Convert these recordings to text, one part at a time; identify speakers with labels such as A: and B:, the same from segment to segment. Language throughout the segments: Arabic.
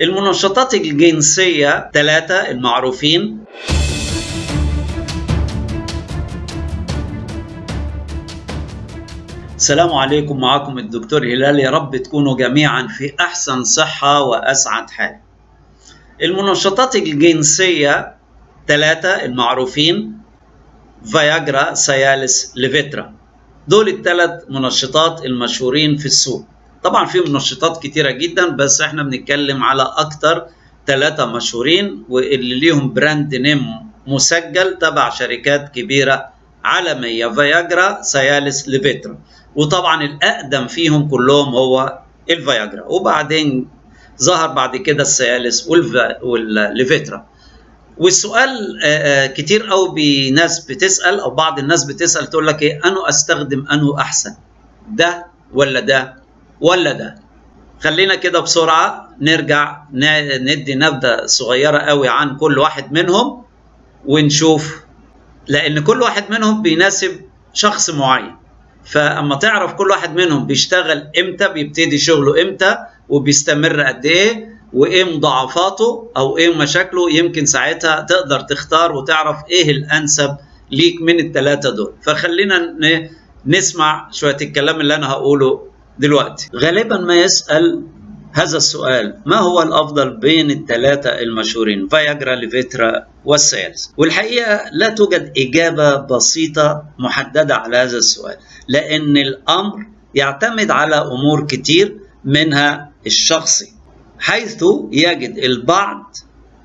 A: المنشطات الجنسية ثلاثة المعروفين. السلام عليكم معكم الدكتور هلال. يا رب تكونوا جميعا في أحسن صحة وأسعد حال. المنشطات الجنسية ثلاثة المعروفين فياجرا سيالس ليفيترا دول الثلاث منشطات المشهورين في السوق. طبعا في منشطات كتيرة جدا بس إحنا بنتكلم على أكتر ثلاثة مشهورين واللي ليهم brand name مسجل تبع شركات كبيرة عالمية فياجرا سيالس ليفيترا وطبعا الأقدم فيهم كلهم هو الفياجرا. وبعدين ظهر بعد كده السيالس والليفيترا. والسؤال كتير قوي بناس بتسأل أو بعض الناس بتسأل تقول لك إيه انه أستخدم انه أحسن؟ ده ولا ده؟ ولا ده. خلينا كده بسرعة نرجع ندي نبذة صغيرة قوي عن كل واحد منهم ونشوف لأن كل واحد منهم بيناسب شخص معين. فأما تعرف كل واحد منهم بيشتغل إمتى بيبتدي شغله إمتى وبيستمر قد إيه وإيه مضاعفاته أو إيه مشاكله يمكن ساعتها تقدر تختار وتعرف إيه الأنسب ليك من الثلاثه دول. فخلينا نسمع شوية الكلام اللي أنا هقوله دلوقتي. غالبا ما يسأل هذا السؤال ما هو الأفضل بين الثلاثه المشهورين؟ فياجرا ليفيترا والسيالس والحقيقة لا توجد إجابة بسيطة محددة على هذا السؤال لأن الأمر يعتمد على أمور كتير منها الشخصي. حيث يجد البعض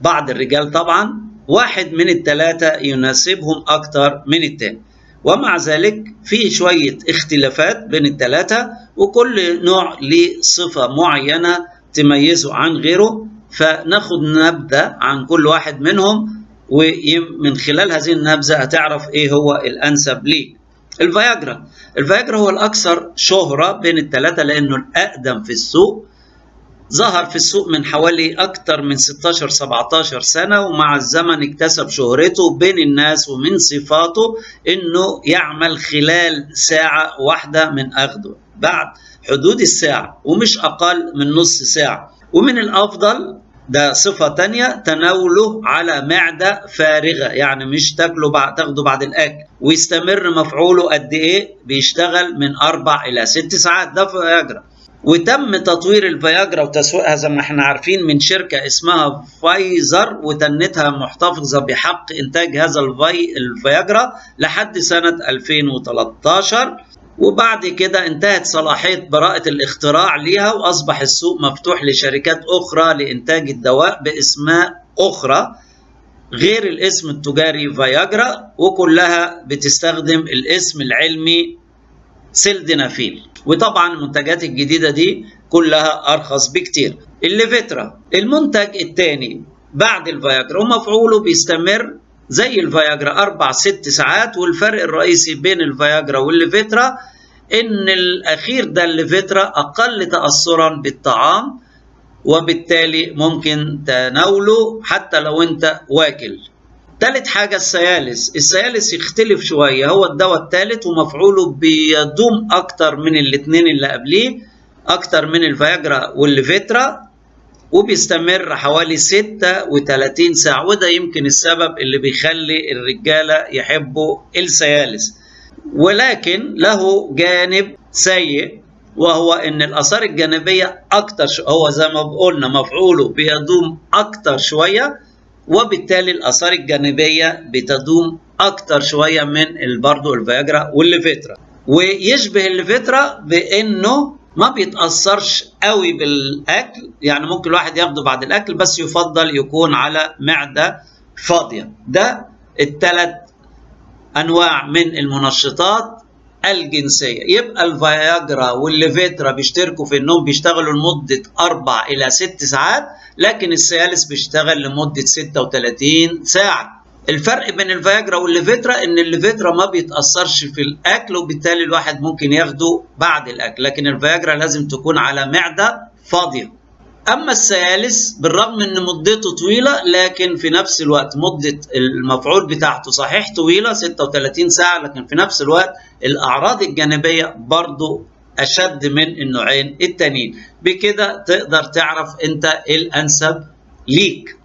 A: بعض الرجال طبعا واحد من الثلاثة يناسبهم أكثر من الثاني ومع ذلك في شوية اختلافات بين الثلاثة وكل نوع له صفة معينة تميزه عن غيره فناخد نبذة عن كل واحد منهم ومن خلال هذه النبذة هتعرف إيه هو الأنسب ليك. الفياجرا. الفياجرا هو الأكثر شهرة بين الثلاثة لأنه الأقدم في السوق ظهر في السوق من حوالي أكثر من 16 17 سنة ومع الزمن اكتسب شهرته بين الناس ومن صفاته إنه يعمل خلال ساعة واحدة من أخذه. بعد حدود الساعة ومش أقل من نص ساعة. ومن الأفضل ده صفة تانية تناوله على معدة فارغة يعني مش تاكله بعد تاخده بعد الأكل. ويستمر مفعوله قد إيه؟ بيشتغل من أربع إلى ست ساعات ده فياجرا وتم تطوير الفياجرا وتسويقها زي ما إحنا عارفين من شركة اسمها فايزر وتنتها محتفظة بحق إنتاج هذا الفي الفياجرا لحد سنة 2013 وبعد كده انتهت صلاحية براءة الاختراع ليها وأصبح السوق مفتوح لشركات أخرى لإنتاج الدواء بأسماء أخرى غير الاسم التجاري فياجرا وكلها بتستخدم الاسم العلمي سيلدينافيل وطبعا المنتجات الجديدة دي كلها أرخص بكتير. الليفيترا المنتج الثاني بعد الفياجرا ومفعوله بيستمر زي الفياجرا أربع ست ساعات والفرق الرئيسي بين الفياجرا والليفيترا إن الأخير ده الليفيترا أقل تاثرا بالطعام وبالتالي ممكن تناوله حتى لو أنت واكل. تالت حاجة السيالس. السيالس يختلف شوية. هو الدواء الثالث ومفعوله بيدوم أكتر من الاثنين اللي قبليه أكتر من الفياجرا والليفيترا وبيستمر حوالي 36 ساعة. وده يمكن السبب اللي بيخلي الرجالة يحبوا السيالس. ولكن له جانب سيء وهو إن الآثار الجانبية أكتر هو زي ما قلنا مفعوله بيدوم أكتر شوية. وبالتالي الآثار الجانبية بتدوم أكتر شوية من برضه الفياجرا والليفيترا. ويشبه الليفيترا بإنه ما بيتأثرش قوي بالأكل يعني ممكن الواحد ياخده بعد الأكل بس يفضل يكون على معدة فاضية. ده الثلاث أنواع من المنشطات الجنسية. يبقى الفياجرا والليفيترا بيشتركوا في إنهم بيشتغلوا لمدة أربع إلى ست ساعات لكن السيالس بيشتغل لمدة 36 ساعة. الفرق بين الفياجرا والليفيترا إن الليفيترا ما بيتأثرش في الأكل وبالتالي الواحد ممكن ياخده بعد الأكل. لكن الفياجرا لازم تكون على معدة فاضية. أما السيالس بالرغم إن مدته طويلة لكن في نفس الوقت مدة المفعول بتاعته صحيح طويلة 36 ساعة لكن في نفس الوقت الأعراض الجانبية برضه أشد من النوعين التانيين. بكده تقدر تعرف أنت إيه الأنسب ليك.